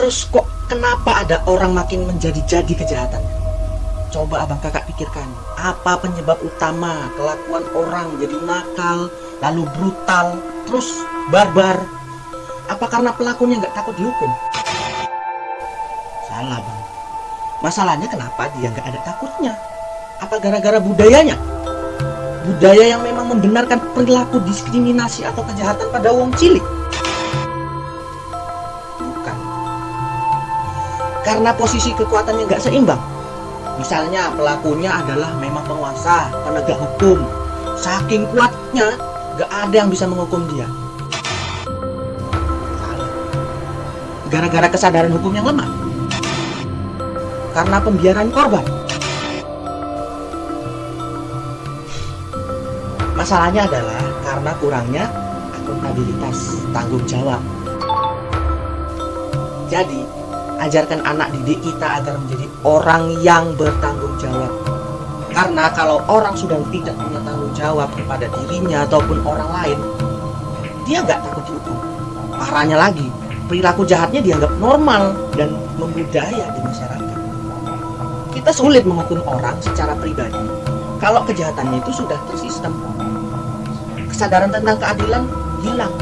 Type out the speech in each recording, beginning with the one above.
Terus kok kenapa ada orang makin menjadi-jadi kejahatan? Coba abang kakak pikirkan, apa penyebab utama kelakuan orang jadi nakal, lalu brutal, terus barbar? Apa karena pelakunya nggak takut dihukum? Salah bang. Masalahnya kenapa dia nggak ada takutnya? Apa gara-gara budayanya? Budaya yang memang membenarkan perilaku diskriminasi atau kejahatan pada wong cilik? Karena posisi kekuatannya nggak seimbang. Misalnya pelakunya adalah memang penguasa, penegak hukum. Saking kuatnya, nggak ada yang bisa menghukum dia. Gara-gara kesadaran hukum yang lemah. Karena pembiaran korban. Masalahnya adalah karena kurangnya akuntabilitas tanggung jawab. Jadi, ajarkan anak didik kita agar menjadi orang yang bertanggung jawab. Karena kalau orang sudah tidak punya tanggung jawab kepada dirinya ataupun orang lain, dia nggak takut dihukum. Parahnya lagi, perilaku jahatnya dianggap normal dan membudaya di masyarakat. Kita sulit menghukum orang secara pribadi kalau kejahatannya itu sudah tersistem. Kesadaran tentang keadilan hilang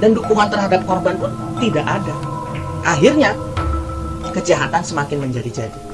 dan dukungan terhadap korban pun tidak ada. Akhirnya kejahatan semakin menjadi-jadi.